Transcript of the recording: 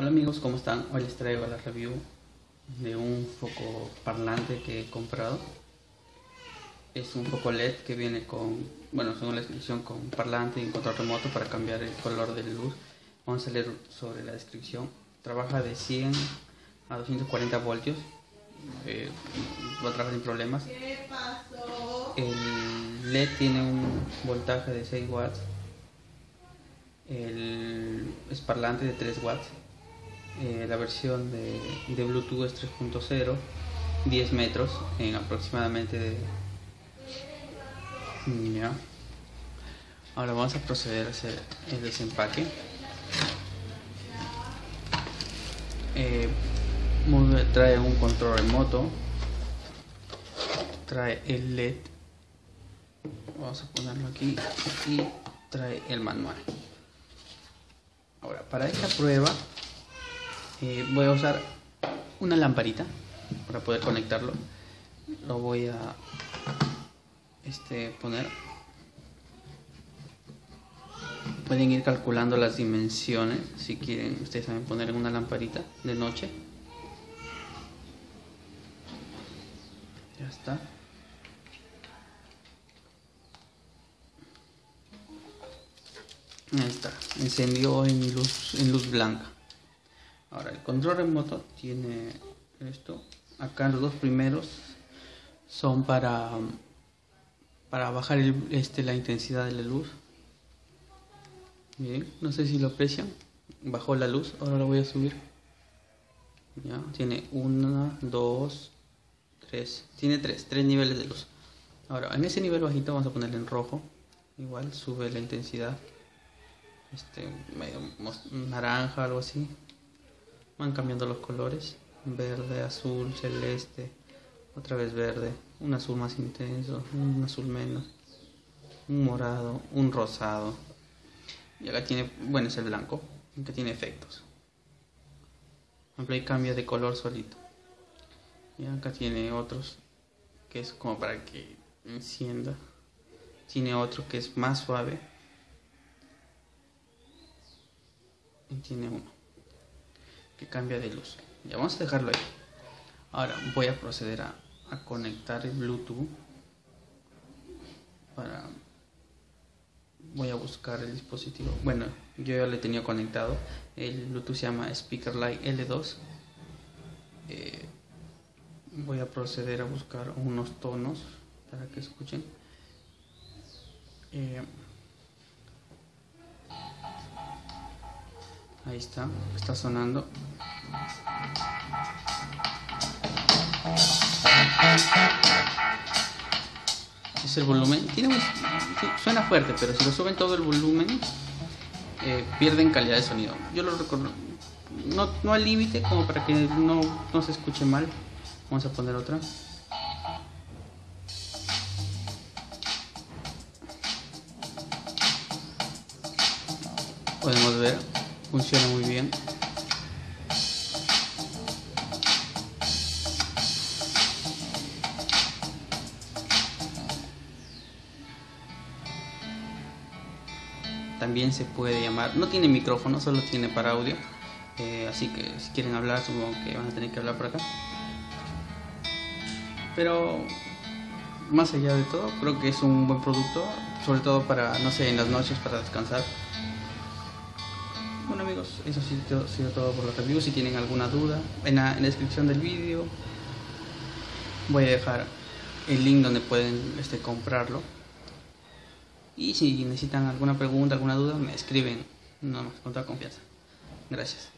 Hola amigos, ¿cómo están? Hoy les traigo la review de un foco parlante que he comprado. Es un foco LED que viene con, bueno, según la descripción, con parlante y control remoto para cambiar el color de la luz. Vamos a leer sobre la descripción. Trabaja de 100 a 240 voltios. Eh, va a trabajar sin problemas. El LED tiene un voltaje de 6 watts. El es parlante de 3 watts eh, la versión de, de Bluetooth es 3.0, 10 metros en aproximadamente de... Ahora vamos a proceder a hacer el desempaque. Eh, trae un control remoto, trae el LED, vamos a ponerlo aquí y trae el manual. Ahora, para esta prueba eh, voy a usar una lamparita para poder conectarlo. Lo voy a este, poner. Pueden ir calculando las dimensiones si quieren ustedes saben poner una lamparita de noche. Ya está. Ahí está. Encendió en luz en luz blanca Ahora, el control remoto tiene esto. Acá los dos primeros son para, para bajar este, la intensidad de la luz. No sé si lo aprecian. Bajó la luz, ahora lo voy a subir. Ya, tiene una, dos, tres. Tiene tres, tres niveles de luz. Ahora, en ese nivel bajito vamos a ponerle en rojo. Igual sube la intensidad. Este, medio naranja, algo así van cambiando los colores verde azul celeste otra vez verde un azul más intenso un azul menos un morado un rosado. Y acá tiene bueno es el blanco que tiene efectos. Ahí cambia de color solito. Y acá tiene otros que es como para que encienda. Tiene otro que es más suave. Y tiene uno que cambia de luz. Ya vamos a dejarlo ahí. Ahora voy a proceder a, conectar el Bluetooth para voy a buscar el dispositivo. Bueno, yo ya le tenía conectado. El Bluetooth se llama Speaker Light L2. Eh, voy a proceder a buscar unos tonos para que escuchen. Eh, Ahí está, está sonando. Es el volumen. Tiene suena fuerte, pero si lo suben todo el volumen, eh, pierden calidad de sonido. Yo lo recuerdo. No, no al límite, como para que no, no se escuche mal. Vamos a poner otra. Podemos ver funciona muy bien. También se puede llamar no tiene micrófono solo tiene para audio. Eh, así que si quieren hablar supongo que van a tener que hablar por acá. Pero más allá de todo creo que es un buen producto sobre todo para no sé en las noches para descansar bueno amigos, eso ha sido todo por la review. Si tienen alguna duda, en la, descripción del vídeo voy a dejar el link donde pueden este, comprarlo. Y si necesitan alguna pregunta, alguna duda, me escriben. No más, con toda confianza. Gracias.